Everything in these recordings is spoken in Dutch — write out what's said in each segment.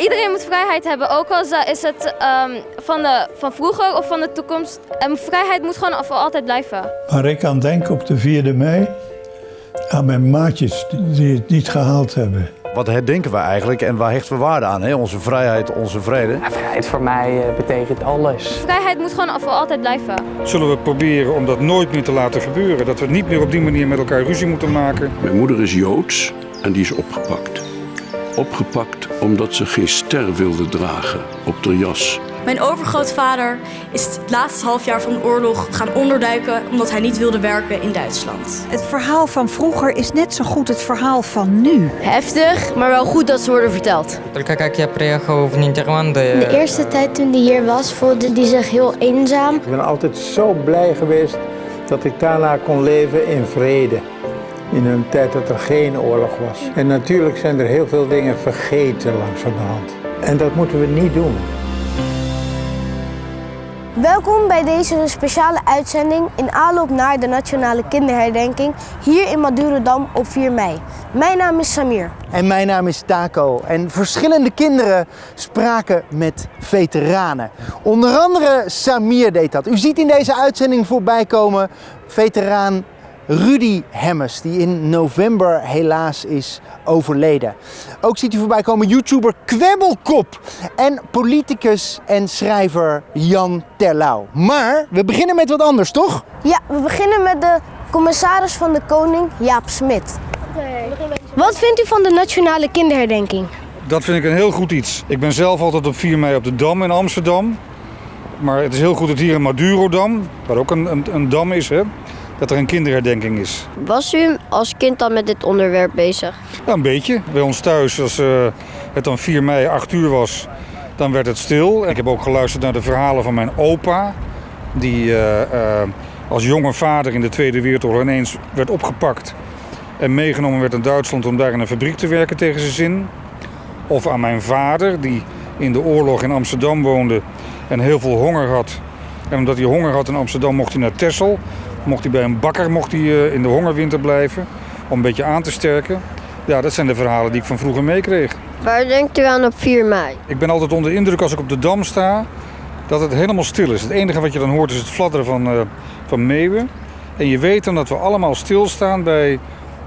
Iedereen moet vrijheid hebben, ook al is het um, van, de, van vroeger of van de toekomst. Um, vrijheid moet gewoon voor altijd blijven. Maar ik kan denken op de 4e mei aan mijn maatjes die het niet gehaald hebben. Wat herdenken we eigenlijk en waar hechten we waarde aan? Hè? Onze vrijheid, onze vrede? Ja, vrijheid voor mij uh, betekent alles. Vrijheid moet gewoon voor altijd blijven. Zullen we proberen om dat nooit meer te laten gebeuren? Dat we niet meer op die manier met elkaar ruzie moeten maken? Mijn moeder is Joods en die is opgepakt. Opgepakt omdat ze geen ster wilde dragen op de jas. Mijn overgrootvader is het laatste halfjaar van de oorlog gaan onderduiken omdat hij niet wilde werken in Duitsland. Het verhaal van vroeger is net zo goed het verhaal van nu. Heftig, maar wel goed dat ze worden verteld. De eerste tijd toen hij hier was, voelde hij zich heel eenzaam. Ik ben altijd zo blij geweest dat ik daarna kon leven in vrede in een tijd dat er geen oorlog was. En natuurlijk zijn er heel veel dingen vergeten langzamerhand. En dat moeten we niet doen. Welkom bij deze speciale uitzending in aanloop naar de Nationale Kinderherdenking hier in Madurodam op 4 mei. Mijn naam is Samir. En mijn naam is Taco. En verschillende kinderen spraken met veteranen. Onder andere Samir deed dat. U ziet in deze uitzending voorbij komen veteraan Rudy Hemmers, die in november helaas is overleden. Ook ziet u voorbij komen YouTuber Kwebbelkop en politicus en schrijver Jan Terlouw. Maar we beginnen met wat anders, toch? Ja, we beginnen met de commissaris van de Koning, Jaap Smit. Wat vindt u van de Nationale Kinderherdenking? Dat vind ik een heel goed iets. Ik ben zelf altijd op 4 mei op de Dam in Amsterdam. Maar het is heel goed dat hier in Madurodam, waar ook een, een, een dam is, hè, dat er een kinderherdenking is. Was u als kind dan met dit onderwerp bezig? Ja, een beetje. Bij ons thuis, als uh, het dan 4 mei 8 uur was, dan werd het stil. Ik heb ook geluisterd naar de verhalen van mijn opa, die uh, uh, als jonge vader in de Tweede Wereldoorlog ineens werd opgepakt en meegenomen werd in Duitsland om daar in een fabriek te werken tegen zijn zin. Of aan mijn vader, die in de oorlog in Amsterdam woonde en heel veel honger had. En omdat hij honger had in Amsterdam mocht hij naar Texel. Mocht hij bij een bakker mocht hij eh, in de hongerwinter blijven om een beetje aan te sterken. Ja, dat zijn de verhalen die ik van vroeger meekreeg. Waar denkt u aan op 4 mei? Ik ben altijd onder indruk als ik op de Dam sta dat het helemaal stil is. Het enige wat je dan hoort is het fladderen van, uh, van meeuwen. En je weet dan dat we allemaal stilstaan bij,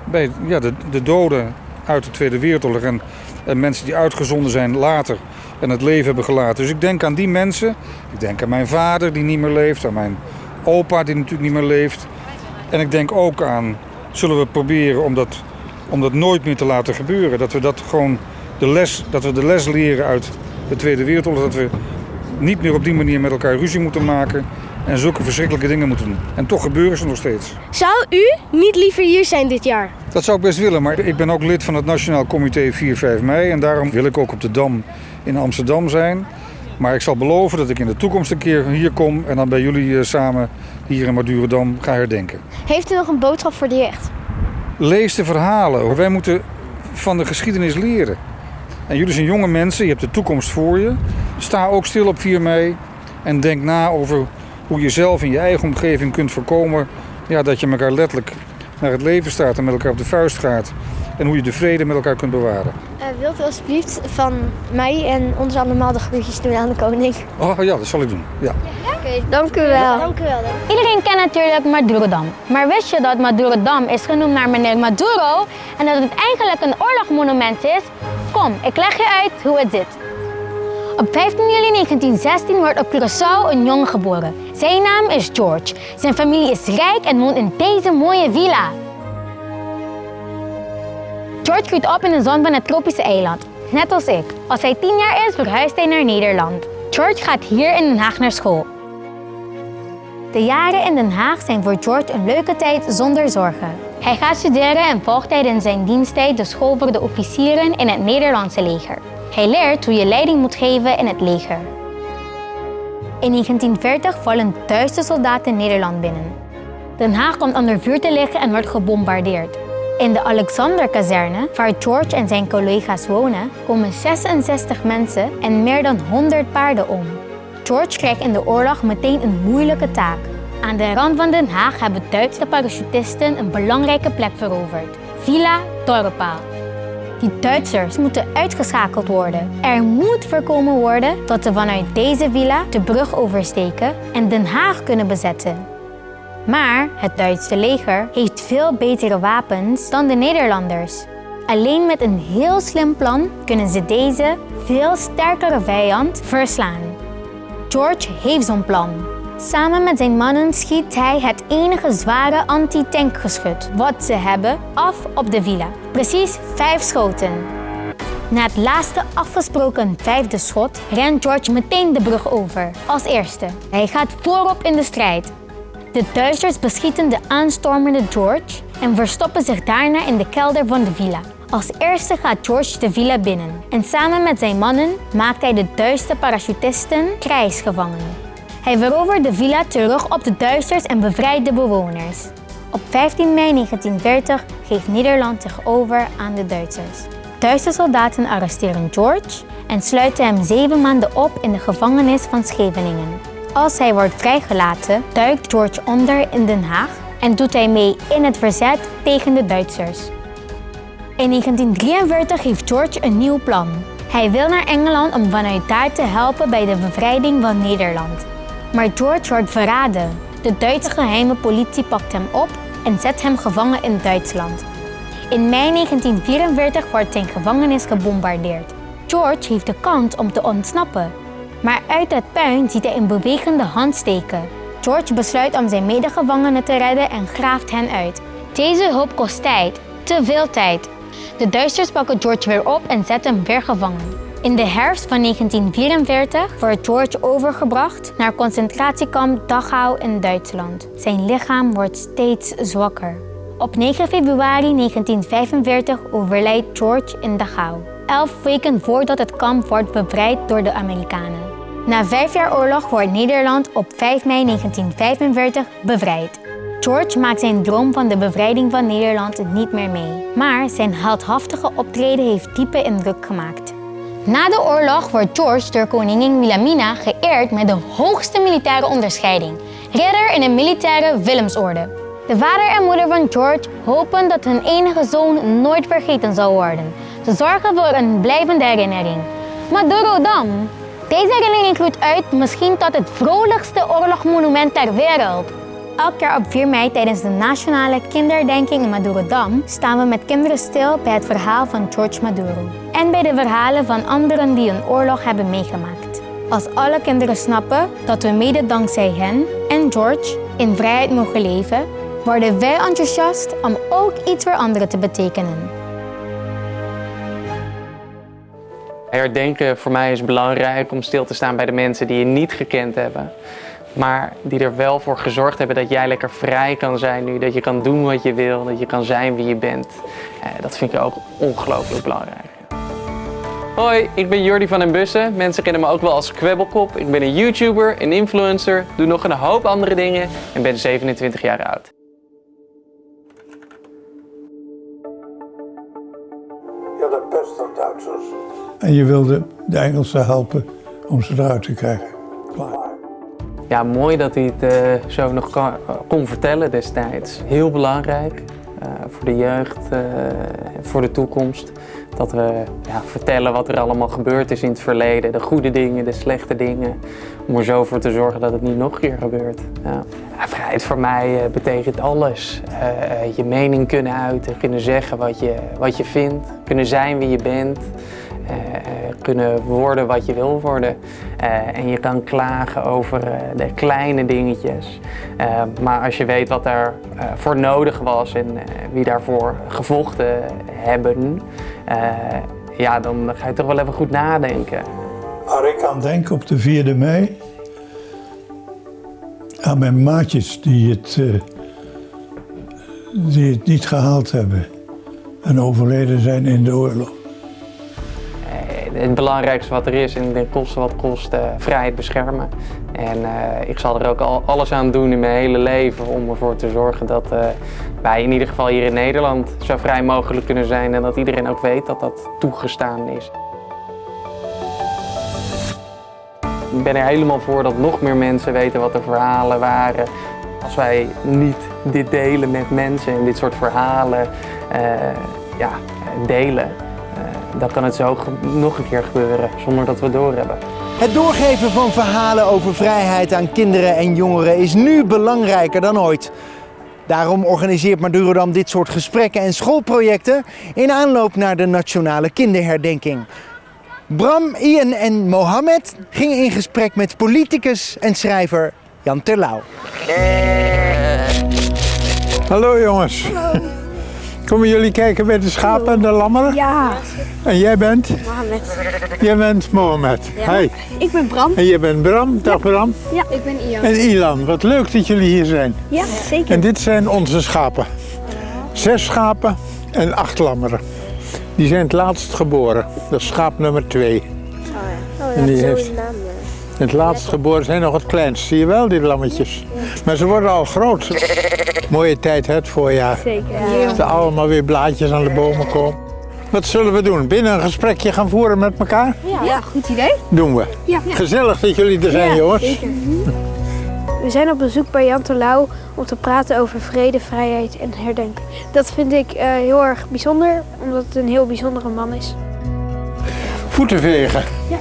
bij ja, de, de doden uit de Tweede Wereldoorlog. En, en mensen die uitgezonden zijn later en het leven hebben gelaten. Dus ik denk aan die mensen. Ik denk aan mijn vader die niet meer leeft, aan mijn opa die natuurlijk niet meer leeft. En ik denk ook aan, zullen we proberen om dat, om dat nooit meer te laten gebeuren. Dat we dat gewoon de les, dat we de les leren uit de Tweede Wereldoorlog. Dat we niet meer op die manier met elkaar ruzie moeten maken en zulke verschrikkelijke dingen moeten doen. En toch gebeuren ze nog steeds. Zou u niet liever hier zijn dit jaar? Dat zou ik best willen, maar ik ben ook lid van het Nationaal Comité 4-5 mei. En daarom wil ik ook op de Dam in Amsterdam zijn. Maar ik zal beloven dat ik in de toekomst een keer hier kom en dan bij jullie eh, samen hier in Madurodam ga herdenken. Heeft u nog een boodschap voor de jeugd? Lees de verhalen. Wij moeten van de geschiedenis leren. En jullie zijn jonge mensen, je hebt de toekomst voor je. Sta ook stil op 4 mei en denk na over hoe je zelf in je eigen omgeving kunt voorkomen ja, dat je elkaar letterlijk naar het leven staat en met elkaar op de vuist gaat. En hoe je de vrede met elkaar kunt bewaren. Uh, wilt u alsjeblieft van mij en ons allemaal de groetjes doen aan de koning? Oh ja, dat zal ik doen. Ja. Oké, okay, dank u wel. dank u wel. Iedereen kent natuurlijk Madurodam. Maar wist je dat Madurodam is genoemd naar meneer Maduro en dat het eigenlijk een oorlogmonument is? Kom, ik leg je uit hoe het zit. Op 15 juli 1916 wordt op Curaçao een jongen geboren. Zijn naam is George. Zijn familie is rijk en woont in deze mooie villa. George groeit op in de zon van het tropische eiland. Net als ik. Als hij 10 jaar is, verhuist hij naar Nederland. George gaat hier in Den Haag naar school. De jaren in Den Haag zijn voor George een leuke tijd zonder zorgen. Hij gaat studeren en volgt tijdens zijn diensttijd de school voor de officieren in het Nederlandse leger. Hij leert hoe je leiding moet geven in het leger. In 1940 vallen duizenden soldaten Nederland binnen. Den Haag komt onder vuur te liggen en wordt gebombardeerd. In de Alexanderkazerne, waar George en zijn collega's wonen, komen 66 mensen en meer dan 100 paarden om. George krijgt in de oorlog meteen een moeilijke taak. Aan de rand van Den Haag hebben Duitse parachutisten een belangrijke plek veroverd. Villa Torpa. Die Duitsers moeten uitgeschakeld worden. Er moet voorkomen worden dat ze vanuit deze villa de brug oversteken en Den Haag kunnen bezetten. Maar het Duitse leger heeft veel betere wapens dan de Nederlanders. Alleen met een heel slim plan kunnen ze deze veel sterkere vijand verslaan. George heeft zo'n plan. Samen met zijn mannen schiet hij het enige zware anti-tankgeschut wat ze hebben af op de villa. Precies vijf schoten. Na het laatste afgesproken vijfde schot rent George meteen de brug over, als eerste. Hij gaat voorop in de strijd. De Duitsers beschieten de aanstormende George en verstoppen zich daarna in de kelder van de villa. Als eerste gaat George de villa binnen en samen met zijn mannen maakt hij de Duitse parachutisten krijgsgevangen. Hij verovert de villa terug op de Duitsers en bevrijdt de bewoners. Op 15 mei 1940 geeft Nederland zich over aan de Duitsers. Duitse soldaten arresteren George en sluiten hem zeven maanden op in de gevangenis van Scheveningen. Als hij wordt vrijgelaten, duikt George onder in Den Haag en doet hij mee in het verzet tegen de Duitsers. In 1943 heeft George een nieuw plan. Hij wil naar Engeland om vanuit daar te helpen bij de bevrijding van Nederland. Maar George wordt verraden. De Duitse geheime politie pakt hem op en zet hem gevangen in Duitsland. In mei 1944 wordt zijn gevangenis gebombardeerd. George heeft de kans om te ontsnappen. Maar uit het puin ziet hij een bewegende hand steken. George besluit om zijn medegevangenen te redden en graaft hen uit. Deze hulp kost tijd, te veel tijd. De Duitsers pakken George weer op en zetten hem weer gevangen. In de herfst van 1944 wordt George overgebracht naar concentratiekamp Dachau in Duitsland. Zijn lichaam wordt steeds zwakker. Op 9 februari 1945 overlijdt George in Dachau. Elf weken voordat het kamp wordt bevrijd door de Amerikanen. Na vijf jaar oorlog wordt Nederland op 5 mei 1945 bevrijd. George maakt zijn droom van de bevrijding van Nederland niet meer mee. Maar zijn heldhaftige optreden heeft diepe indruk gemaakt. Na de oorlog wordt George door koningin Wilhelmina geëerd met de hoogste militaire onderscheiding, ridder in de militaire Willemsorde. De vader en moeder van George hopen dat hun enige zoon nooit vergeten zal worden. Ze zorgen voor een blijvende herinnering. Madurodam. Deze herinnering groeit uit misschien tot het vrolijkste oorlogsmonument ter wereld. Elk jaar op 4 mei tijdens de nationale kinderdenking in Madurodam staan we met kinderen stil bij het verhaal van George Maduro. En bij de verhalen van anderen die een oorlog hebben meegemaakt. Als alle kinderen snappen dat we mede dankzij hen en George in vrijheid mogen leven, worden wij enthousiast om ook iets voor anderen te betekenen. Herdenken voor mij is belangrijk om stil te staan bij de mensen die je niet gekend hebben. Maar die er wel voor gezorgd hebben dat jij lekker vrij kan zijn nu. Dat je kan doen wat je wil, dat je kan zijn wie je bent. Eh, dat vind ik ook ongelooflijk belangrijk. Hoi, ik ben Jordi van den Bussen. Mensen kennen me ook wel als Kwebbelkop. Ik ben een YouTuber, een influencer, doe nog een hoop andere dingen en ben 27 jaar oud. En je wilde de Engelsen helpen om ze eruit te krijgen. Klaar. Ja, mooi dat hij het uh, zo nog kan, kon vertellen destijds. Heel belangrijk uh, voor de jeugd, voor de toekomst. Dat we ja, vertellen wat er allemaal gebeurd is in het verleden. De goede dingen, de slechte dingen. Om er zo voor te zorgen dat het niet nog een keer gebeurt. Ja, vrijheid voor mij betekent alles. je mening kunnen uiten, kunnen zeggen wat je, wat je vindt. Kunnen zijn wie je bent. Uh, kunnen worden wat je wil worden. Uh, en je kan klagen over uh, de kleine dingetjes. maar als je weet wat daar voor nodig was en wie daarvoor gevochten hebben, ja, dan ga je toch wel even goed nadenken. Maar ik kan denken op de 4e mei aan mijn maatjes die het, die het niet gehaald hebben en overleden zijn in de oorlog het belangrijkste wat er is en de kosten wat kost, uh, vrijheid beschermen. En uh, ik zal er ook al alles aan doen in mijn hele leven om ervoor te zorgen dat uh, wij in ieder geval hier in Nederland zo vrij mogelijk kunnen zijn en dat iedereen ook weet dat dat toegestaan is. Ik ben er helemaal voor dat nog meer mensen weten wat de verhalen waren. Als wij niet dit delen met mensen en dit soort verhalen ja, delen, dan kan het zo nog een keer gebeuren zonder dat we het doorhebben. Het doorgeven van verhalen over vrijheid aan kinderen en jongeren is nu belangrijker dan ooit. Daarom organiseert Madurodam dit soort gesprekken en schoolprojecten in aanloop naar de nationale kinderherdenking. Bram, Ian en Mohammed gingen in gesprek met politicus en schrijver Jan Terlouw. Hallo jongens. Hallo. Komen jullie kijken bij de schapen en de lammeren? Ja. En jij bent? Mohammed. Jij bent Mohammed. Ja. Hi. Ik ben Bram. En jij bent Bram. Dag Bram. Ja, ik ben Ian. En Ilan. Wat leuk dat jullie hier zijn. Ja, zeker. En dit zijn onze schapen. Zes schapen en acht lammeren. Die zijn het laatst geboren. Dat is schaap nummer twee. Oh ja, En die heeft-. Het laatst geboren zijn nog het kleinst. Zie je wel, die lammetjes? Maar ze worden al groot. Mooie tijd, hè, het voorjaar. Zeker. Dat er allemaal weer blaadjes aan de bomen komen. Wat zullen we doen? Binnen een gesprekje gaan voeren met elkaar? Ja, goed idee. Doen we. Ja. Gezellig dat jullie er zijn, jongens. Zeker. We zijn op bezoek bij Jan Terlouw om te praten over vrede, vrijheid en herdenken. Dat vind ik eh, heel erg bijzonder, omdat het een heel bijzondere man is. Voeten vegen. Ja.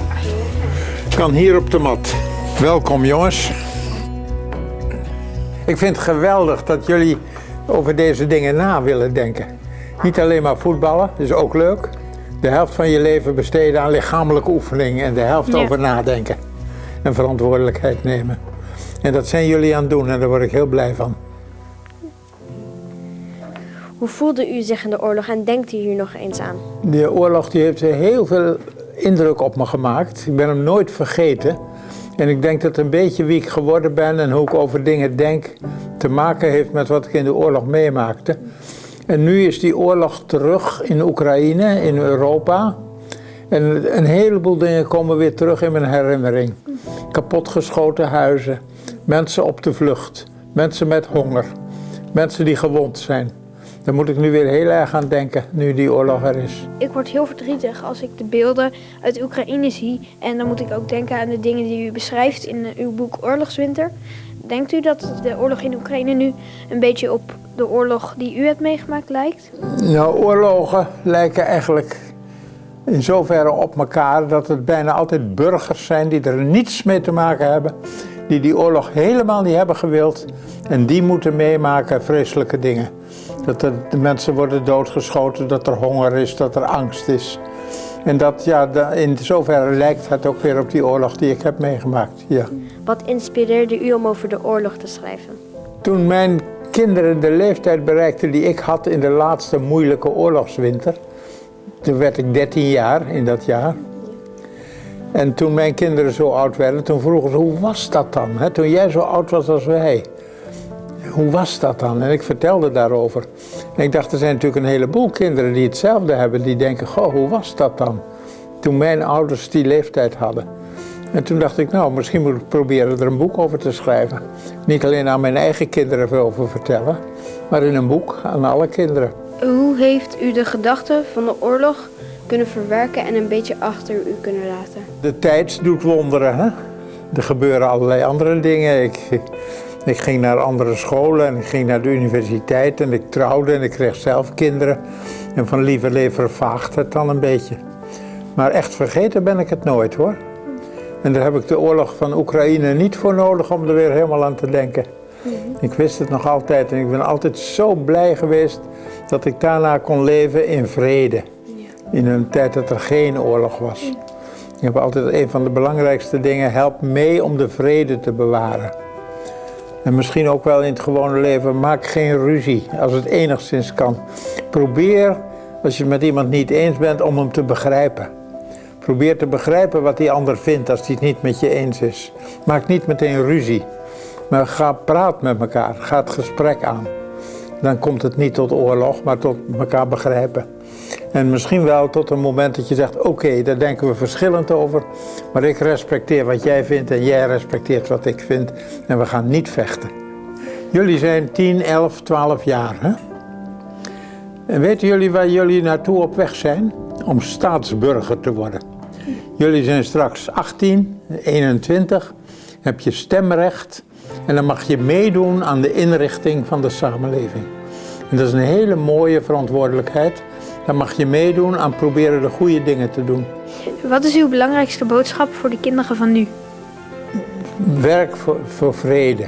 Kan hier op de mat. Welkom, jongens. Ik vind het geweldig dat jullie over deze dingen na willen denken. Niet alleen maar voetballen, dat is ook leuk. De helft van je leven besteden aan lichamelijke oefening en de helft Ja. over nadenken. En verantwoordelijkheid nemen. En dat zijn jullie aan het doen en daar word ik heel blij van. Hoe voelde u zich in de oorlog en denkt u hier nog eens aan? De oorlog die heeft heel veel indruk op me gemaakt. Ik ben hem nooit vergeten. En ik denk dat een beetje wie ik geworden ben en hoe ik over dingen denk te maken heeft met wat ik in de oorlog meemaakte. En nu is die oorlog terug in Oekraïne, in Europa. En een heleboel dingen komen weer terug in mijn herinnering. Kapotgeschoten huizen, mensen op de vlucht, mensen met honger, mensen die gewond zijn. Daar moet ik nu weer heel erg aan denken, nu die oorlog er is. Ik word heel verdrietig als ik de beelden uit Oekraïne zie. En dan moet ik ook denken aan de dingen die u beschrijft in eh, uw boek Oorlogswinter. Denkt u dat de oorlog in Oekraïne nu een beetje op de oorlog die u hebt meegemaakt lijkt? Nou, oorlogen lijken eigenlijk in zoverre op elkaar dat het bijna altijd burgers zijn die er niets mee te maken hebben, die die oorlog helemaal niet hebben gewild en die moeten meemaken vreselijke dingen. Dat er, de mensen worden doodgeschoten, dat er honger is, dat er angst is. En dat, ja, in zoverre lijkt het ook weer op die oorlog die ik heb meegemaakt. Ja. Wat inspireerde u om over de oorlog te schrijven? Toen mijn kinderen de leeftijd bereikten die ik had in de laatste moeilijke oorlogswinter, toen werd ik 13 jaar in dat jaar. En toen mijn kinderen zo oud werden, toen vroegen ze, hoe was dat dan? Hè? Toen jij zo oud was als wij. Hoe was dat dan? En ik vertelde daarover. En ik dacht, er zijn natuurlijk een heleboel kinderen die hetzelfde hebben. Die denken, goh, hoe was dat dan? Toen mijn ouders die leeftijd hadden. En toen dacht ik, nou, misschien moet ik proberen er een boek over te schrijven. Niet alleen aan mijn eigen kinderen over vertellen, maar in een boek aan alle kinderen. Hoe heeft u de gedachten van de oorlog kunnen verwerken en een beetje achter u kunnen laten? De tijd doet wonderen, hè? Er gebeuren allerlei andere dingen. Ik, ik ging naar andere scholen en ik ging naar de universiteit en ik trouwde en ik kreeg zelf kinderen. En van lieve leven vaagt het dan een beetje. Maar echt vergeten ben ik het nooit hoor. En daar heb ik de oorlog van Oekraïne niet voor nodig om er weer helemaal aan te denken. Ik wist het nog altijd en ik ben altijd zo blij geweest dat ik daarna kon leven in vrede. In een tijd dat er geen oorlog was. Ik heb altijd een van de belangrijkste dingen, help mee om de vrede te bewaren. En misschien ook wel in het gewone leven, maak geen ruzie als het enigszins kan. Probeer, als je het met iemand niet eens bent, om hem te begrijpen. Probeer te begrijpen wat die ander vindt als hij het niet met je eens is. Maak niet meteen ruzie, maar ga praat met elkaar, ga het gesprek aan. Dan komt het niet tot oorlog, maar tot elkaar begrijpen. En misschien wel tot een moment dat je zegt, oké, daar denken we verschillend over, maar ik respecteer wat jij vindt en jij respecteert wat ik vind en we gaan niet vechten. Jullie zijn 10, 11, 12 jaar, hè? En weten jullie waar jullie naartoe op weg zijn? Om staatsburger te worden. Jullie zijn straks 18, 21, heb je stemrecht en dan mag je meedoen aan de inrichting van de samenleving. En dat is een hele mooie verantwoordelijkheid dan mag je meedoen aan proberen de goede dingen te doen. Wat is uw belangrijkste boodschap voor de kinderen van nu? Werk voor, voor vrede.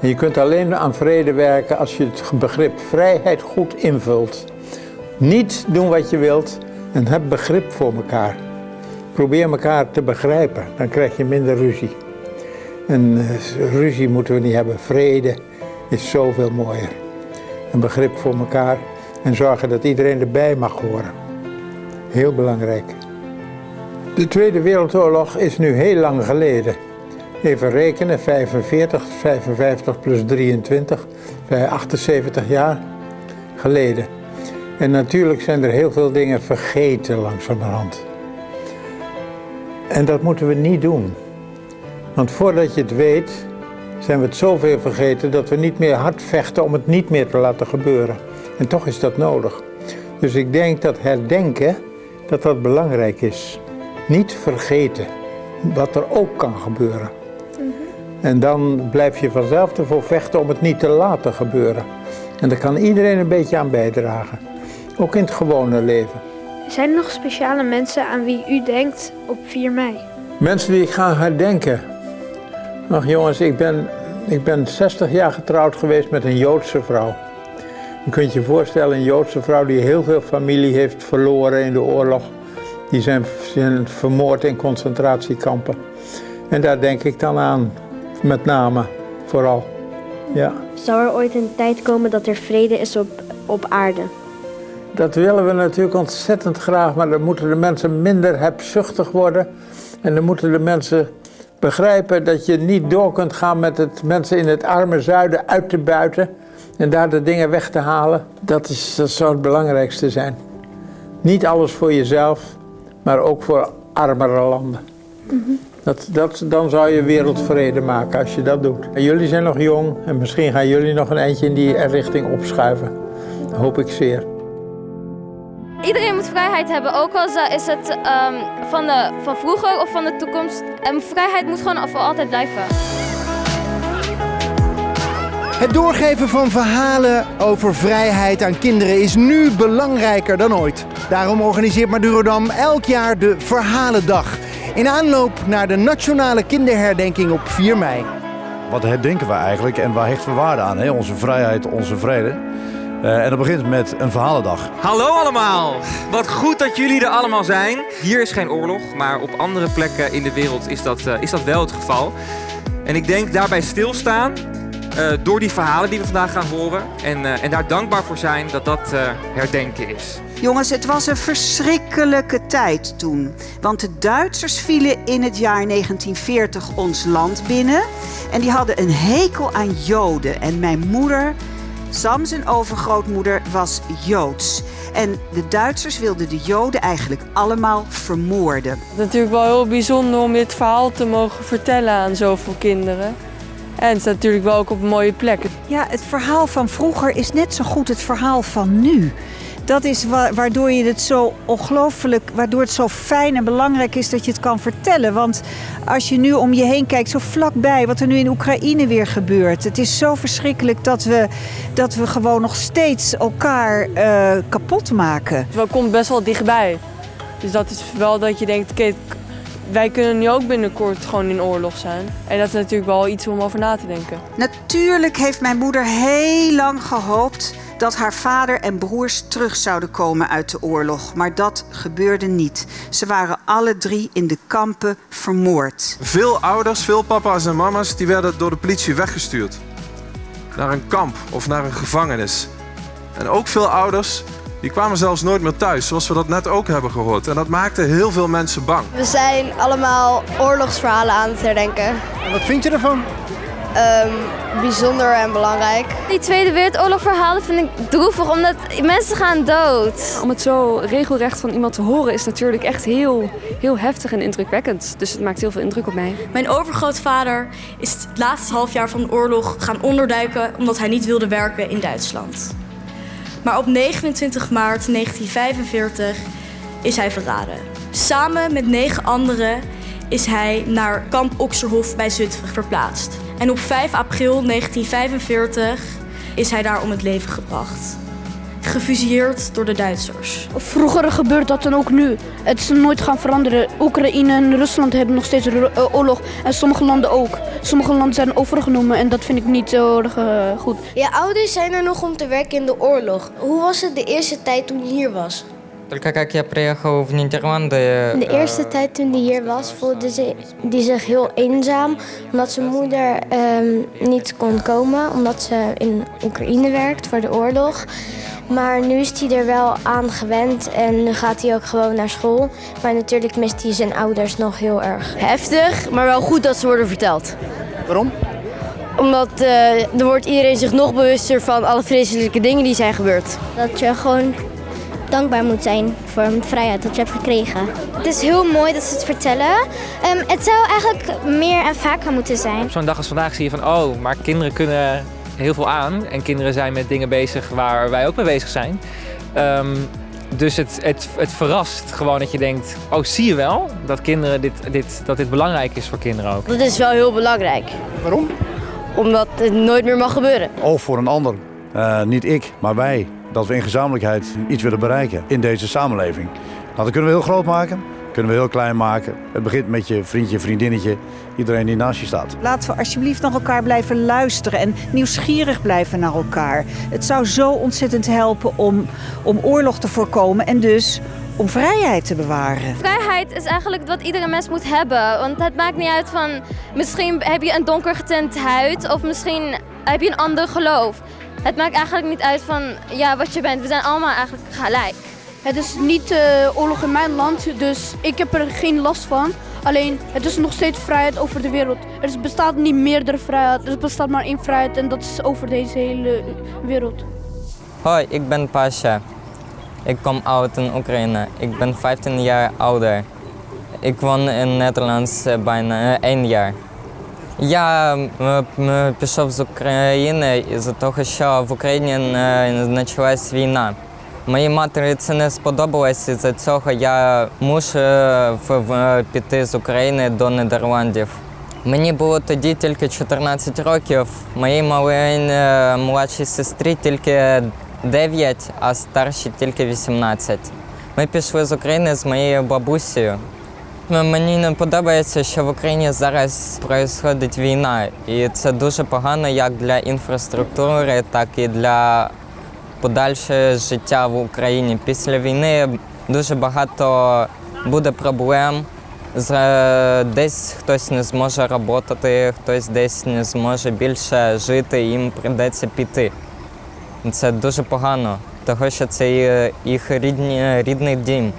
En je kunt alleen aan vrede werken als je het begrip vrijheid goed invult. Niet doen wat je wilt en heb begrip voor elkaar. Probeer elkaar te begrijpen, dan krijg je minder ruzie. En eh, ruzie moeten we niet hebben. Vrede is zoveel mooier. Een begrip voor elkaar en zorgen dat iedereen erbij mag horen. Heel belangrijk. De Tweede Wereldoorlog is nu heel lang geleden. Even rekenen, 45, 55 plus 23, 78 jaar geleden. En natuurlijk zijn er heel veel dingen vergeten langzamerhand. En dat moeten we niet doen. Want voordat je het weet, zijn we het zoveel vergeten dat we niet meer hard vechten om het niet meer te laten gebeuren. En toch is dat nodig. Dus ik denk dat herdenken, dat dat belangrijk is. Niet vergeten wat er ook kan gebeuren. En dan blijf je vanzelf ervoor vechten om het niet te laten gebeuren. En daar kan iedereen een beetje aan bijdragen. Ook in het gewone leven. Zijn er nog speciale mensen aan wie u denkt op 4 mei? Mensen die ik ga herdenken. Ach jongens, ik ben, ik ben 60 jaar getrouwd geweest met een Joodse vrouw. Je kunt je voorstellen, een Joodse vrouw die heel veel familie heeft verloren in de oorlog. Die zijn, zijn vermoord in concentratiekampen. En daar denk ik dan aan, met name, vooral. Ja. Zou er ooit een tijd komen dat er vrede is op, op aarde? Dat willen we natuurlijk ontzettend graag, maar dan moeten de mensen minder hebzuchtig worden. En dan moeten de mensen begrijpen dat je niet door kunt gaan met het mensen in het arme zuiden uit te buiten en daar de dingen weg te halen. Dat, is, dat zou het belangrijkste zijn. Niet alles voor jezelf, maar ook voor armere landen. Dat, dat, dan zou je wereldvrede maken als je dat doet. En jullie zijn nog jong en misschien gaan jullie nog een eindje in die richting opschuiven. Dat hoop ik zeer. Iedereen moet vrijheid hebben, ook al is het um, van, de, van vroeger of van de toekomst. En vrijheid moet gewoon voor altijd blijven. Het doorgeven van verhalen over vrijheid aan kinderen is nu belangrijker dan ooit. Daarom organiseert Madurodam elk jaar de Verhalendag. In aanloop naar de nationale kinderherdenking op 4 mei. Wat herdenken we eigenlijk en waar hechten we waarde aan? Hè? Onze vrijheid, onze vrede. Uh, en dat begint met een verhalendag. Hallo allemaal! Wat goed dat jullie er allemaal zijn. Hier is geen oorlog, maar op andere plekken in de wereld is dat, uh, is dat wel het geval. En ik denk daarbij stilstaan door die verhalen die we vandaag gaan horen. En, en daar dankbaar voor zijn dat dat herdenken is. Jongens, het was een verschrikkelijke tijd toen. Want de Duitsers vielen in het jaar 1940 ons land binnen. En die hadden een hekel aan Joden. En mijn moeder Sam, zijn overgrootmoeder, was Joods. En de Duitsers wilden de Joden eigenlijk allemaal vermoorden. Het is natuurlijk wel heel bijzonder om dit verhaal te mogen vertellen aan zoveel kinderen. En het staat natuurlijk wel ook op een mooie plek. Ja, het verhaal van vroeger is net zo goed het verhaal van nu dat is waardoor je het zo ongelooflijk, waardoor het zo fijn en belangrijk is dat je het kan vertellen. Want als je nu om je heen kijkt, zo vlakbij, wat er nu in Oekraïne weer gebeurt. Het is zo verschrikkelijk dat we, dat we gewoon nog steeds elkaar uh, kapot maken. Het komt best wel dichtbij. Dus dat is wel dat je denkt, oké, wij kunnen nu ook binnenkort gewoon in oorlog zijn. En dat is natuurlijk wel iets om over na te denken. Natuurlijk heeft mijn moeder heel lang gehoopt dat haar vader en broers terug zouden komen uit de oorlog. Maar dat gebeurde niet. Ze waren alle drie in de kampen vermoord. Veel ouders, veel papa's en mama's, die werden door de politie weggestuurd. Naar een kamp of naar een gevangenis. En ook veel ouders die kwamen zelfs nooit meer thuis, zoals we dat net ook hebben gehoord. En dat maakte heel veel mensen bang. We zijn allemaal oorlogsverhalen aan het herdenken. En wat vind je ervan? Um, bijzonder en belangrijk. Die Tweede Wereldoorlog verhalen vind ik droevig, omdat mensen gaan dood. Om het zo regelrecht van iemand te horen is natuurlijk echt heel, heel heftig en indrukwekkend. Dus het maakt heel veel indruk op mij. Mijn overgrootvader is het laatste halfjaar van de oorlog gaan onderduiken omdat hij niet wilde werken in Duitsland. Maar op 29 maart 1945 is hij verraden. Samen met negen anderen is hij naar kamp Oxerhof bij Zutphen verplaatst. En op 5 april 1945 is hij daar om het leven gebracht. Gefusilleerd door de Duitsers. Vroeger gebeurt dat dan ook nu. Het is nooit gaan veranderen. Oekraïne en Rusland hebben nog steeds eh, oorlog. En sommige landen ook. Sommige landen zijn overgenomen en dat vind ik niet zo erg eh, goed. Je ouders zijn er nog om te werken in de oorlog. Hoe was het de eerste tijd toen je hier was? Только как я приехал в Нидерланды... De eerste tijd toen hij hier was, voelde ze, die zich heel eenzaam. Omdat zijn moeder ehm, niet kon komen, omdat ze in Oekraïne werkt voor de oorlog. Maar nu is hij er wel aan gewend en nu gaat hij ook gewoon naar school. Maar natuurlijk mist hij zijn ouders nog heel erg. Heftig, maar wel goed dat ze worden verteld. Waarom? Omdat eh er wordt iedereen zich nog bewuster van alle vreselijke dingen die zijn gebeurd. Dat je gewoon dankbaar moet zijn voor een vrijheid dat je hebt gekregen. Het is heel mooi dat ze het vertellen. Ehm, het zou eigenlijk meer en vaker moeten zijn. Op zo'n dag als vandaag zie je van, oh, maar kinderen kunnen heel veel aan. En kinderen zijn met dingen bezig waar wij ook mee bezig zijn. Ehm, dus het, het, het verrast gewoon dat je denkt, oh, zie je wel dat, kinderen dit, dit, dat dit belangrijk is voor kinderen ook. Dat is wel heel belangrijk. Waarom? Omdat het nooit meer mag gebeuren. Of voor een ander. Eh, niet ik, maar wij. Dat we in gezamenlijkheid iets willen bereiken in deze samenleving. Nou, dat kunnen we heel groot maken, kunnen we heel klein maken. Het begint met je vriendje, vriendinnetje, iedereen die naast je staat. Laten we alsjeblieft naar elkaar blijven luisteren en nieuwsgierig blijven naar elkaar. Het zou zo ontzettend helpen om, om oorlog te voorkomen en dus om vrijheid te bewaren. Vrijheid is eigenlijk wat iedere mens moet hebben. Want het maakt niet uit van, misschien heb je een donker getint huid of misschien heb je een ander geloof. Het maakt eigenlijk niet uit van ja, wat je bent. We zijn allemaal eigenlijk gelijk. Het is niet eh, oorlog in mijn land, dus ik heb er geen last van. Alleen, het is nog steeds vrijheid over de wereld. Er bestaat niet meerdere vrijheid, er bestaat maar één vrijheid en dat is over deze hele wereld. Hoi, ik ben Pasha. Ik kom uit in Oekraïne. Ik ben 15 jaar ouder. Ik woon in Nederland eh, bijna eh, één jaar. Я пішов з України із-за того, що в Україні почалась війна. Моїй матері це не сподобалось, і за цього я мушу е, піти з України до Нідерландів. Мені було тоді тільки 14 років, моїй малій е, молодшій сестрі тільки 9, а старшій тільки 18. Ми пішли з України з моєю бабусею. Мені не подобається, що в Україні зараз відбувається війна, і це дуже погано як для інфраструктури, так і для подальшого життя в Україні. Після війни дуже багато буде проблем. Е, Десь хтось не зможе працювати, хтось десь не зможе більше жити, їм прийдеться піти. Це дуже погано, тому що це їх рідні, рідний дім.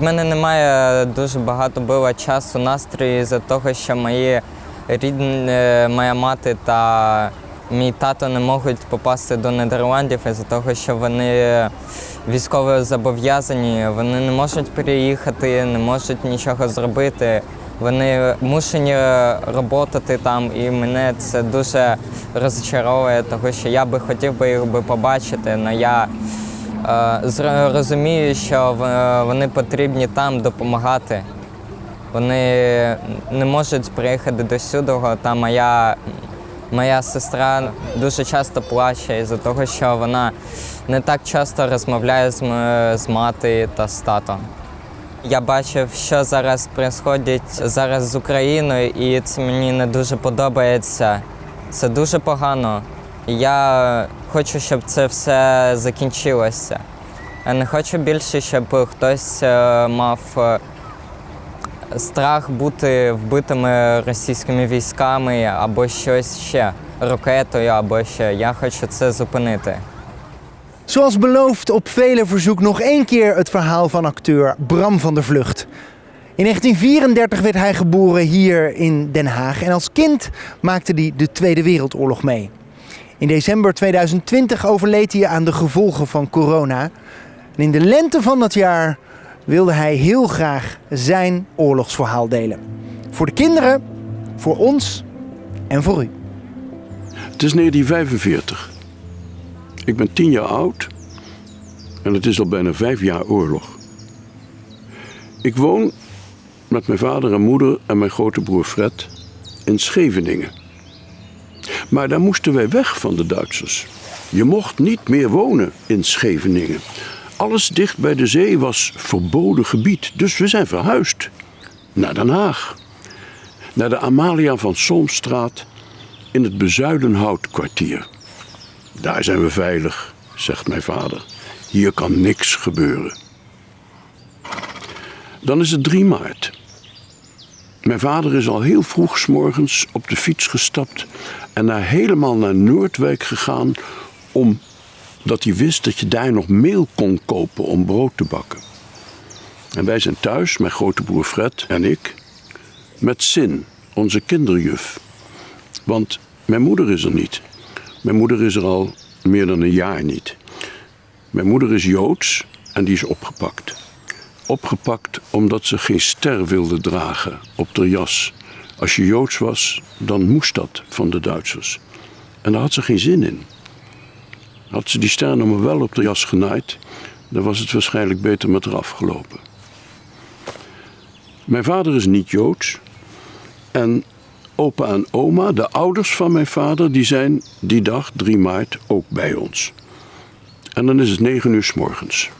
В мене немає дуже багато було часу, настрою за того, що мої рідні, е, моя мати та мій тато не можуть попасти до Нідерландів із-за того, що вони військово зобов'язані, вони не можуть переїхати, не можуть нічого зробити. Вони мушені працювати там, і мене це дуже розчаровує, тому що я би хотів би їх побачити, але я Розумію, що вони потрібні там допомагати. Вони не можуть приїхати до сюди, та моя, моя сестра дуже часто плаче із-за того, що вона не так часто розмовляє з, з мати та з татом. Я бачив, що зараз відбувається зараз з Україною, і це мені не дуже подобається. Це дуже погано. Я хочу, щоб це все закінчилося. Я не хочу більше, щоб хтось е, мав е, страх бути вбитими російськими військами або щось ще, ракетою або ще. Я хочу це зупинити. Zoals beloofd op vele verzoek nog één keer het verhaal van acteur Bram van der Vlucht. In 1934 werd hij geboren hier in Den Haag en als kind maakte hij de Tweede Wereldoorlog mee. In december 2020 overleed hij aan de gevolgen van corona. En in de lente van dat jaar wilde hij heel graag zijn oorlogsverhaal delen. Voor de kinderen, voor ons en voor u. Het is 1945. Ik ben tien jaar oud en het is al bijna vijf jaar oorlog. Ik woon met mijn vader en moeder en mijn grote broer Fred in Scheveningen. Maar daar moesten wij weg van de Duitsers. Je mocht niet meer wonen in Scheveningen. Alles dicht bij de zee was verboden gebied, dus we zijn verhuisd naar Den Haag. Naar de Amalia van Solmstraat in het Bezuidenhoutkwartier. Daar zijn we veilig, zegt mijn vader. Hier kan niks gebeuren. Dan is het 3 maart. Mijn vader is al heel vroeg 's morgens op de fiets gestapt en naar helemaal naar Noordwijk gegaan omdat hij wist dat je daar nog meel kon kopen om brood te bakken. En wij zijn thuis, mijn grote broer Fred en ik, met Sin, onze kinderjuf. Want mijn moeder is er niet. Mijn moeder is er al meer dan een jaar niet. Mijn moeder is Joods en die is opgepakt. Opgepakt omdat ze geen ster wilde dragen op de jas. Als je Joods was, dan moest dat van de Duitsers. En daar had ze geen zin in. Had ze die ster nog maar wel op de jas genaaid, dan was het waarschijnlijk beter met haar afgelopen. Mijn vader is niet Joods. En opa en oma, de ouders van mijn vader, die zijn die dag, 3 maart, ook bij ons. En dan is het 9 uur s morgens.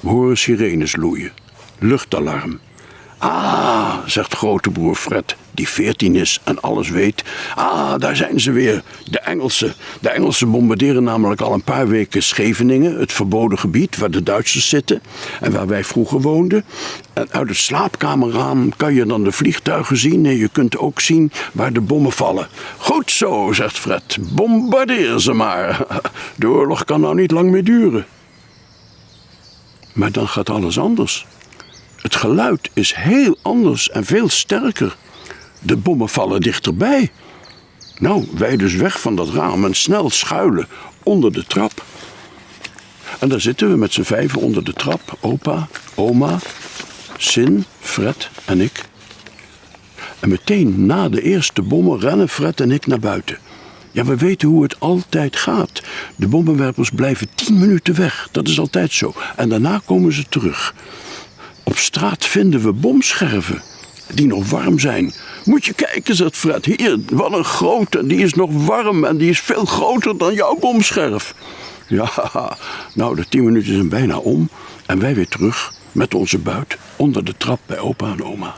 We horen sirenes loeien. Luchtalarm. Ah, zegt grote broer Fred, die 14 is en alles weet. Ah, daar zijn ze weer, de Engelsen. De Engelsen bombarderen namelijk al een paar weken Scheveningen, het verboden gebied waar de Duitsers zitten en waar wij vroeger woonden. En uit het slaapkamerraam kan je dan de vliegtuigen zien en je kunt ook zien waar de bommen vallen. Goed zo, zegt Fred, bombardeer ze maar. De oorlog kan nou niet lang meer duren. Maar dan gaat alles anders. Het geluid is heel anders en veel sterker. De bommen vallen dichterbij. Nou, wij dus weg van dat raam en snel schuilen onder de trap. En daar zitten we met z'n vijven onder de trap. Opa, oma, Sin, Fred en ik. En meteen na de eerste bommen rennen Fred en ik naar buiten. Ja, we weten hoe het altijd gaat. De bommenwerpers blijven tien minuten weg. Dat is altijd zo. En daarna komen ze terug. Op straat vinden we bomscherven die nog warm zijn. Moet je kijken, zegt Fred. Hier, wat een grote. Die is nog warm en die is veel groter dan jouw bomscherf. Ja, nou, de tien minuten zijn bijna om. En wij weer terug met onze buit onder de trap bij opa en oma.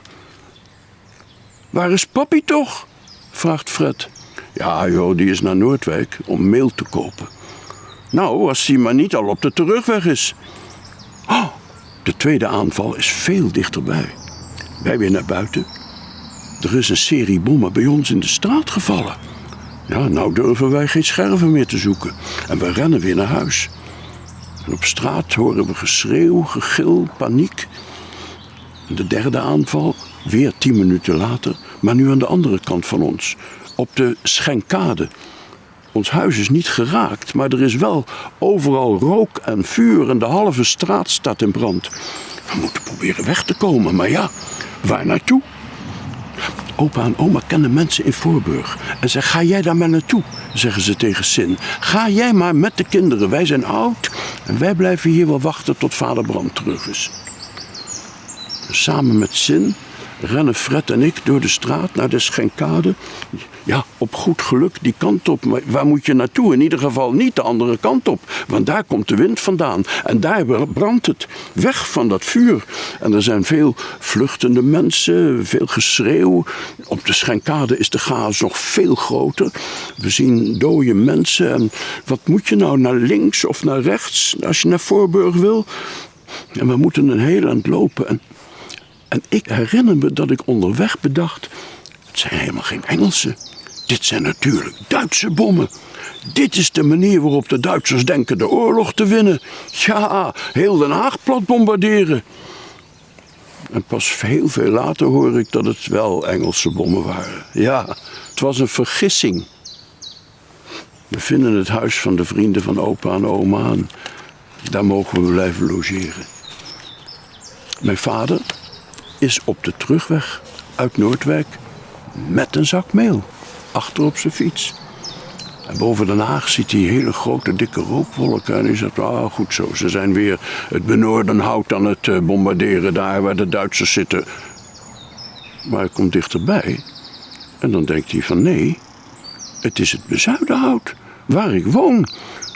Waar is papi toch? vraagt Fred. Ja, joh, die is naar Noordwijk om meel te kopen. Nou, als hij maar niet al op de terugweg is. Oh, de tweede aanval is veel dichterbij. Wij weer naar buiten. Er is een serie bommen bij ons in de straat gevallen. Ja, nou durven wij geen scherven meer te zoeken. En we rennen weer naar huis. En op straat horen we geschreeuw, gegil, paniek. De derde aanval, weer tien minuten later, maar nu aan de andere kant van ons. Op de Schenkade. Ons huis is niet geraakt, maar er is wel overal rook en vuur en de halve straat staat in brand. We moeten proberen weg te komen, maar ja, waar naartoe? Opa en oma kennen mensen in Voorburg. En zeggen, ga jij daar maar naartoe, zeggen ze tegen Sin. Ga jij maar met de kinderen, wij zijn oud en wij blijven hier wel wachten tot vader Bram terug is. Samen met Sin rennen Fred en ik door de straat naar de Schenkade. Ja, op goed geluk die kant op. Maar waar moet je naartoe? In ieder geval niet de andere kant op. Want daar komt de wind vandaan. En daar brandt het. Weg van dat vuur. En er zijn veel vluchtende mensen, veel geschreeuw. Op de Schenkade is de chaos nog veel groter. We zien dode mensen. En wat moet je nou, naar links of naar rechts als je naar Voorburg wil? En we moeten een heel eind lopen. En en ik herinner me dat ik onderweg bedacht: het zijn helemaal geen Engelsen. Dit zijn natuurlijk Duitse bommen. Dit is de manier waarop de Duitsers denken de oorlog te winnen. Ja, heel Den Haag plat bombarderen. En pas heel veel later hoor ik dat het wel Engelse bommen waren. Ja, het was een vergissing. We vinden het huis van de vrienden van opa en oma daar mogen we blijven logeren. Mijn vader, is op de terugweg uit Noordwijk met een zak meel achter op zijn fiets. En boven Den Haag ziet hij hele grote dikke rookwolken. En hij zegt, ah goed zo, ze zijn weer het Benoordenhout aan het eh, bombarderen daar waar de Duitsers zitten. Maar hij komt dichterbij en dan denkt hij van nee, het is het bezuidenhout. waar ik woon.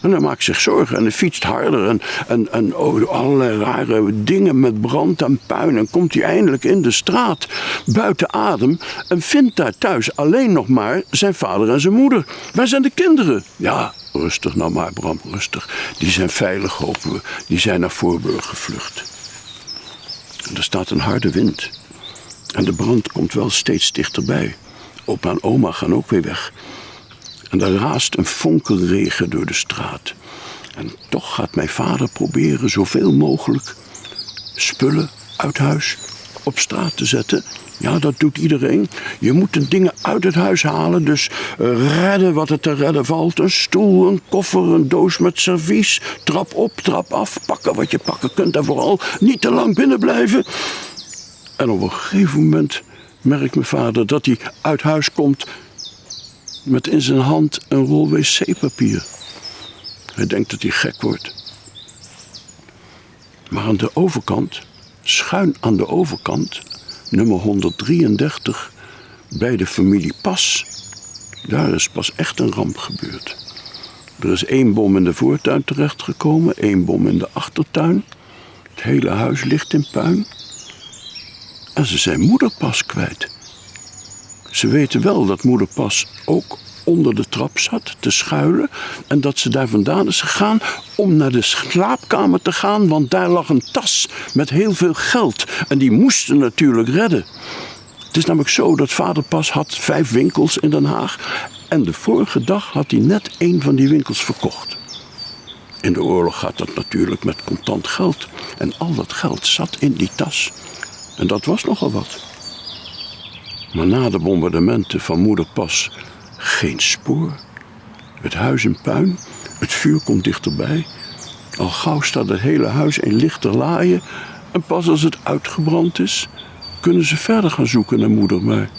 En hij maakt zich zorgen en hij fietst harder en, en, en oh, allerlei rare dingen met brand en puin. En komt hij eindelijk in de straat buiten adem en vindt daar thuis alleen nog maar zijn vader en zijn moeder. Waar zijn de kinderen? Ja, rustig nou maar Bram, rustig. Die zijn veilig hopen we. Die zijn naar Voorburg gevlucht. En er staat een harde wind. En de brand komt wel steeds dichterbij. Opa en oma gaan ook weer weg. En er raast een fonkelregen door de straat. En toch gaat mijn vader proberen zoveel mogelijk spullen uit huis op straat te zetten. Ja, dat doet iedereen. Je moet de dingen uit het huis halen. Dus uh, redden wat er te redden valt. Een stoel, een koffer, een doos met servies. Trap op, trap af. Pakken wat je pakken kunt. En vooral niet te lang binnen blijven. En op een gegeven moment merkt mijn vader dat hij uit huis komt met in zijn hand een rol wc-papier. Hij denkt dat hij gek wordt. Maar aan de overkant, schuin aan de overkant, nummer 133, bij de familie Pas, daar is pas echt een ramp gebeurd. Er is één bom in de voortuin terechtgekomen, één bom in de achtertuin. Het hele huis ligt in puin. En ze zijn moederpas kwijt. Ze weten wel dat moeder Pas ook onder de trap zat te schuilen. En dat ze daar vandaan is gegaan om naar de slaapkamer te gaan. Want daar lag een tas met heel veel geld. En die moesten natuurlijk redden. Het is namelijk zo dat vader Pas had vijf winkels in Den Haag. En de vorige dag had hij net een van die winkels verkocht. In de oorlog gaat dat natuurlijk met contant geld. En al dat geld zat in die tas. En dat was nogal wat. Maar na de bombardementen van moeder Pas geen spoor. Het huis in puin, het vuur komt dichterbij. Al gauw staat het hele huis in lichte laaien. En pas als het uitgebrand is, kunnen ze verder gaan zoeken naar moeder. Maar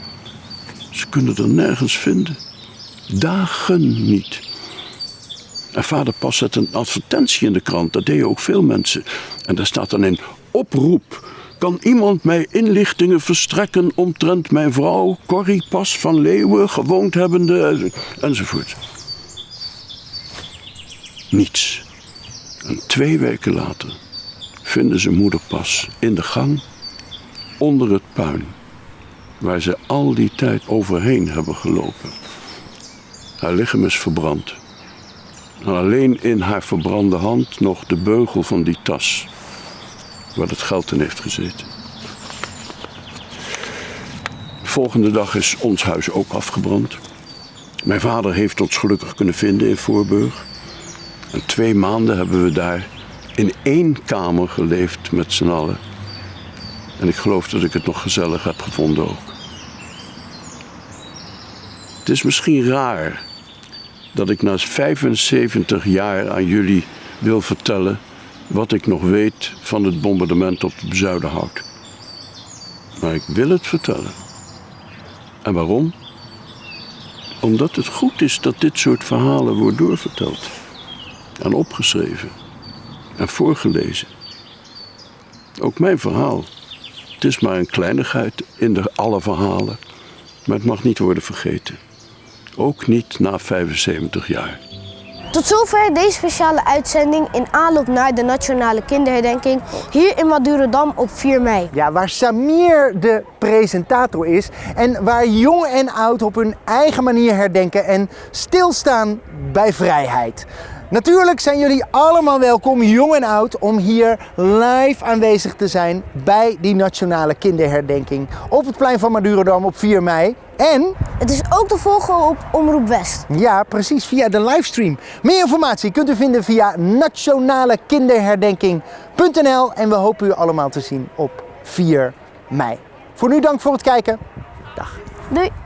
ze kunnen er nergens vinden. Dagen niet. En vader pas zet een advertentie in de krant. Dat deden ook veel mensen. En daar staat dan in oproep kan iemand mij inlichtingen verstrekken omtrent mijn vrouw Corrie Pas van Leeuwen, gewoond hebbende, enzovoort. Niets. En twee weken later vinden ze moeder Pas in de gang onder het puin, waar ze al die tijd overheen hebben gelopen. Haar lichaam is verbrand. En alleen in haar verbrande hand nog de beugel van die tas waar het geld in heeft gezeten. De volgende dag is ons huis ook afgebrand. Mijn vader heeft ons gelukkig kunnen vinden in Voorburg. En twee maanden hebben we daar in één kamer geleefd met z'n allen. En ik geloof dat ik het nog gezellig heb gevonden ook. Het is misschien raar dat ik na 75 jaar aan jullie wil vertellen wat ik nog weet van het bombardement op de Zuiderhout. Maar ik wil het vertellen. En waarom? Omdat het goed is dat dit soort verhalen wordt doorverteld. En opgeschreven. En voorgelezen. Ook mijn verhaal. Het is maar een kleinigheid in de alle verhalen. Maar het mag niet worden vergeten. Ook niet na 75 jaar. Tot zover deze speciale uitzending in aanloop naar de Nationale Kinderherdenking hier in Madurodam op 4 mei. Ja, waar Samir de presentator is en waar jong en oud op hun eigen manier herdenken en stilstaan bij vrijheid. Natuurlijk zijn jullie allemaal welkom, jong en oud, om hier live aanwezig te zijn bij die Nationale Kinderherdenking op het plein van Madurodam op 4 mei. En... Het is ook te volgen op Omroep West. Ja, precies, via de livestream. Meer informatie kunt u vinden via nationalekinderherdenking.nl en we hopen u allemaal te zien op 4 mei. Voor nu dank voor het kijken. Dag. Doei.